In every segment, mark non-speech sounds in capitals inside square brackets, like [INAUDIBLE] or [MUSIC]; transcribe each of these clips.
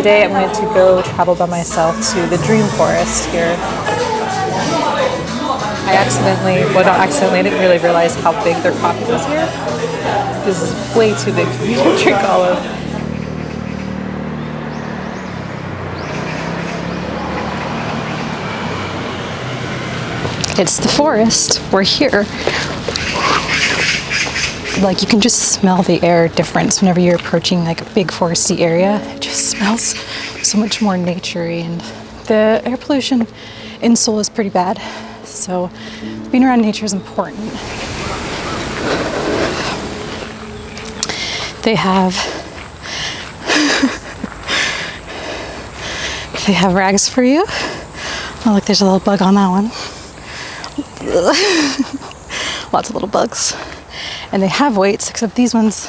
Today I'm going to go travel by myself to the Dream Forest here. I accidentally, well not accidentally, I didn't really realize how big their coffee was here. This is way too big for me to [LAUGHS] drink all of. It's the forest. We're here. Like you can just smell the air difference whenever you're approaching like a big foresty area. It just smells so much more naturey and the air pollution in Seoul is pretty bad. So being around nature is important. They have [LAUGHS] they have rags for you. Oh look, there's a little bug on that one. [LAUGHS] Lots of little bugs. And they have weights, except these ones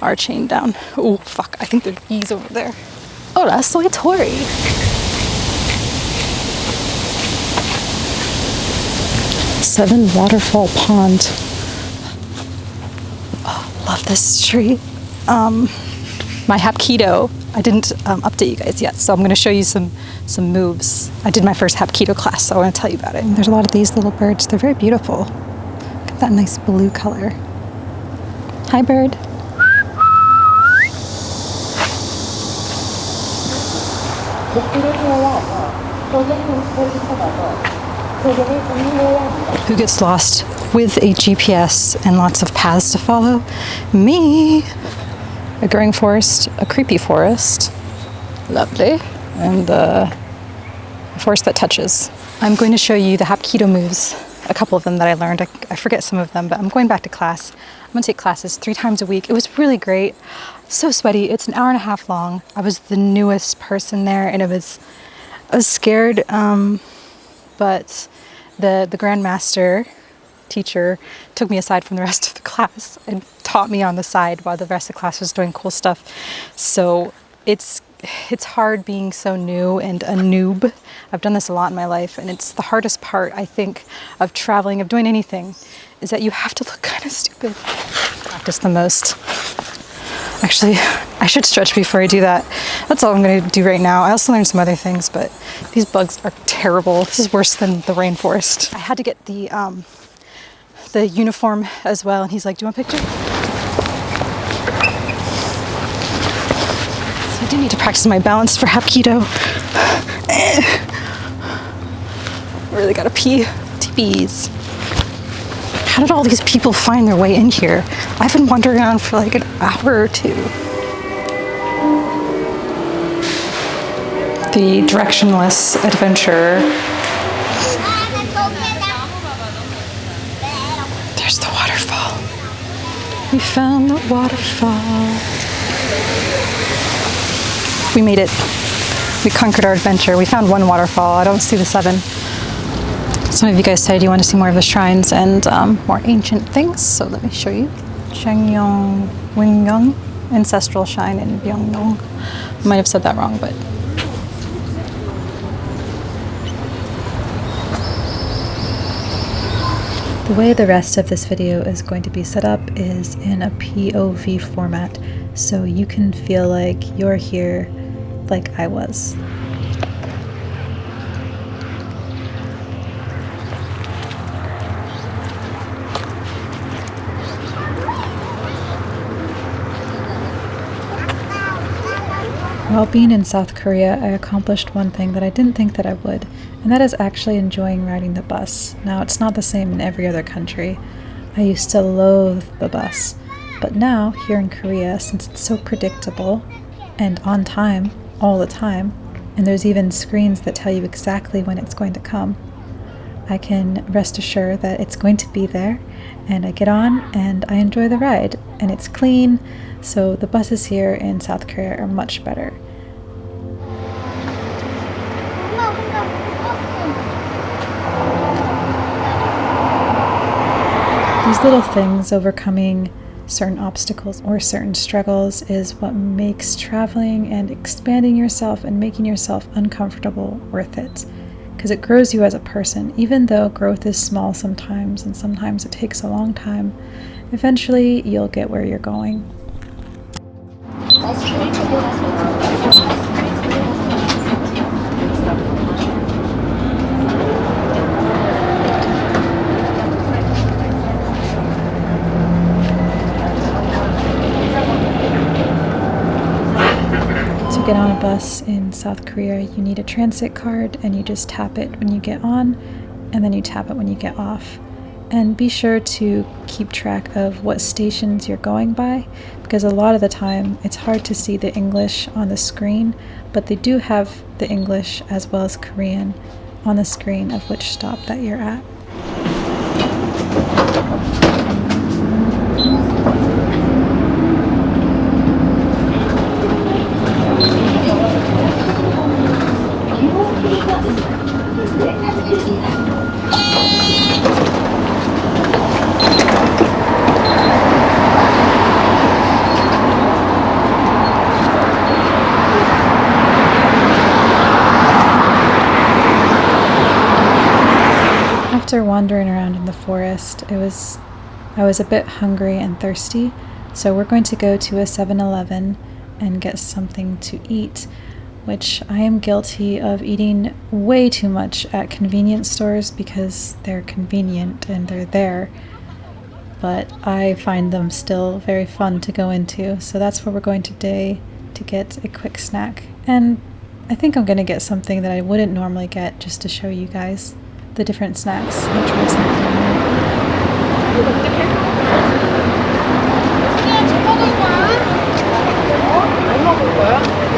are chained down. Oh, fuck, I think there's bees over there. Oh, that's soy Tori. Seven Waterfall Pond. Oh, love this tree. Um, my Hapkido. I didn't um, update you guys yet, so I'm going to show you some some moves. I did my first Hapkido class, so I want to tell you about it. And there's a lot of these little birds. They're very beautiful. That nice blue color. Hi, bird. Who gets lost with a GPS and lots of paths to follow? Me. A growing forest, a creepy forest. Lovely. And uh, a forest that touches. I'm going to show you the Hapkido moves, a couple of them that I learned. I, I forget some of them, but I'm going back to class. I'm gonna take classes three times a week. It was really great. So sweaty. It's an hour and a half long. I was the newest person there and it was, I was scared. Um, but the, the grandmaster teacher took me aside from the rest of the class and taught me on the side while the rest of the class was doing cool stuff. So it's it's hard being so new and a noob. I've done this a lot in my life and it's the hardest part I think of traveling, of doing anything, is that you have to look [LAUGHS] kind of stupid. Practice the most. Actually, I should stretch before I do that. That's all I'm gonna do right now. I also learned some other things, but these bugs are terrible. This is worse than the rainforest. I had to get the, um, the uniform as well, and he's like, do you want a picture? I need to practice my balance for Hapkido. [SIGHS] really gotta pee. TPs. How did all these people find their way in here? I've been wandering around for like an hour or two. The directionless adventurer. There's the waterfall. We found the waterfall. We made it. We conquered our adventure. We found one waterfall. I don't see the seven. Some of you guys said you want to see more of the shrines and um, more ancient things, so let me show you. Changyong Wingyong Ancestral Shrine in Byongdong. I might have said that wrong, but The way the rest of this video is going to be set up is in a POV format, so you can feel like you're here like I was. While being in South Korea, I accomplished one thing that I didn't think that I would, and that is actually enjoying riding the bus. Now, it's not the same in every other country. I used to loathe the bus, but now, here in Korea, since it's so predictable and on time all the time, and there's even screens that tell you exactly when it's going to come, I can rest assured that it's going to be there, and I get on and I enjoy the ride, and it's clean, so the buses here in South Korea are much better. These little things, overcoming certain obstacles or certain struggles, is what makes traveling and expanding yourself and making yourself uncomfortable worth it. Because it grows you as a person, even though growth is small sometimes and sometimes it takes a long time. Eventually, you'll get where you're going. Get on a bus in South Korea, you need a transit card and you just tap it when you get on and then you tap it when you get off. And be sure to keep track of what stations you're going by because a lot of the time it's hard to see the English on the screen, but they do have the English as well as Korean on the screen of which stop that you're at. After wandering around in the forest, it was I was a bit hungry and thirsty, so we're going to go to a 7-Eleven and get something to eat, which I am guilty of eating way too much at convenience stores because they're convenient and they're there. But I find them still very fun to go into, so that's where we're going today to get a quick snack. And I think I'm going to get something that I wouldn't normally get just to show you guys the different snacks 어떻게? 이게 제거도 있냐? 안 먹을 거야?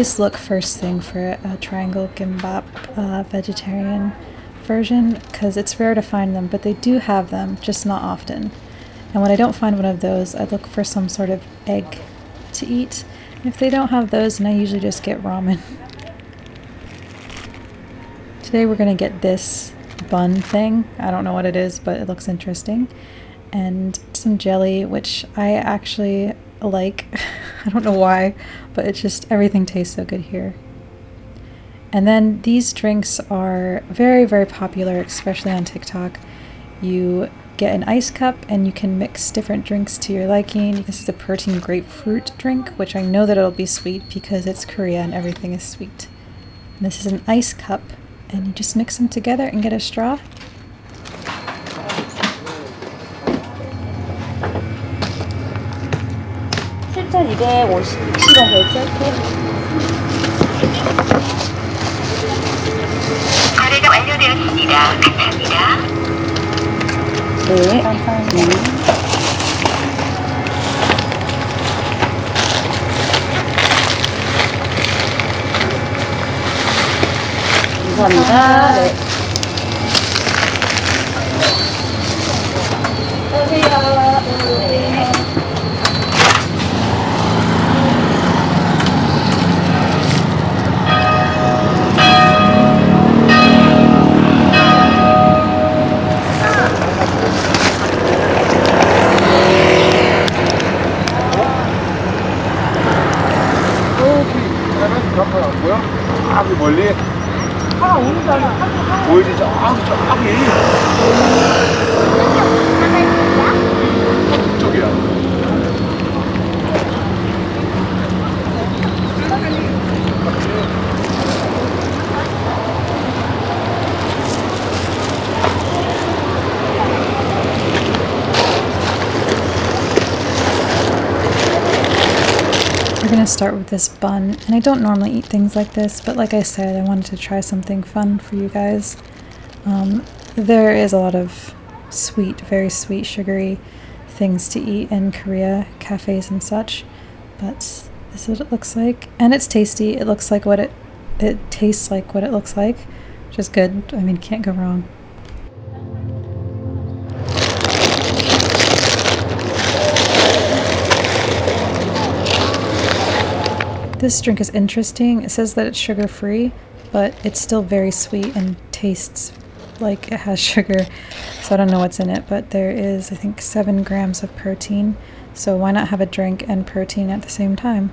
Always look first thing for a triangle gimbap uh, vegetarian version because it's rare to find them, but they do have them, just not often. And when I don't find one of those, I look for some sort of egg to eat. And if they don't have those, then I usually just get ramen. [LAUGHS] Today we're going to get this bun thing. I don't know what it is, but it looks interesting. And some jelly, which I actually like. [LAUGHS] I don't know why, but it's just everything tastes so good here. And then these drinks are very, very popular, especially on TikTok. You get an ice cup and you can mix different drinks to your liking. This is a protein grapefruit drink, which I know that it'll be sweet because it's Korea and everything is sweet. And this is an ice cup and you just mix them together and get a straw 일단 250kg 결제할게요. 거래가 완료되었습니다. 감사합니다. 네. 감사합니다. 감사합니다. 네. 멀리? 아 오른쪽 보이지 저기 저기 start with this bun, and I don't normally eat things like this, but like I said, I wanted to try something fun for you guys. Um, there is a lot of sweet, very sweet, sugary things to eat in Korea, cafes and such, but this is what it looks like. And it's tasty, it looks like what it, it tastes like what it looks like, which is good. I mean, can't go wrong. This drink is interesting. It says that it's sugar free, but it's still very sweet and tastes like it has [LAUGHS] sugar. So I don't know what's in it, but there is, I think, seven grams of protein. So why not have a drink and protein at the same time?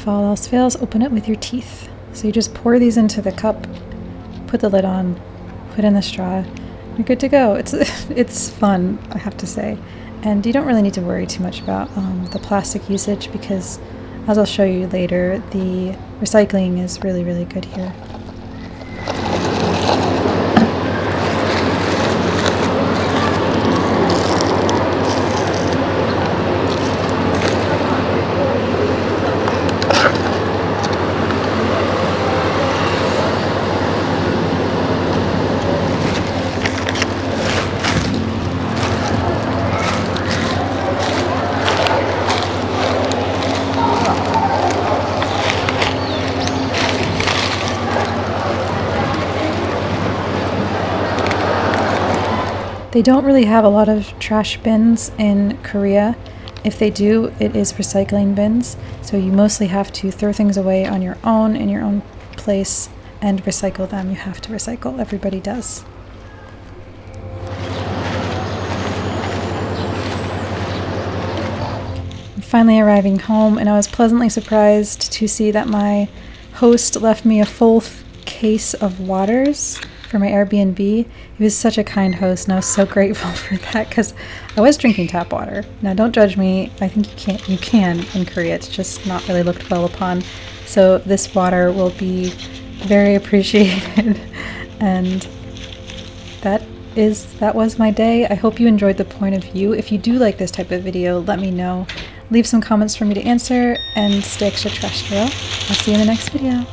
If all else fails, open it with your teeth. So you just pour these into the cup, put the lid on, put in the straw. You're good to go. It's [LAUGHS] it's fun, I have to say, and you don't really need to worry too much about um, the plastic usage because, as I'll show you later, the recycling is really really good here. They don't really have a lot of trash bins in Korea. If they do, it is recycling bins. So you mostly have to throw things away on your own in your own place and recycle them. You have to recycle, everybody does. I'm finally arriving home, and I was pleasantly surprised to see that my host left me a full case of waters for my Airbnb. He was such a kind host, and I was so [LAUGHS] grateful for that because I was drinking tap water. Now, don't judge me. I think you can't. You can in Korea. It's just not really looked well upon. So this water will be very [LAUGHS] appreciated, and that is that was my day. I hope you enjoyed the point of view. If you do like this type of video, let me know. Leave some comments for me to answer and stay extraterrestrial. I'll see you in the next video.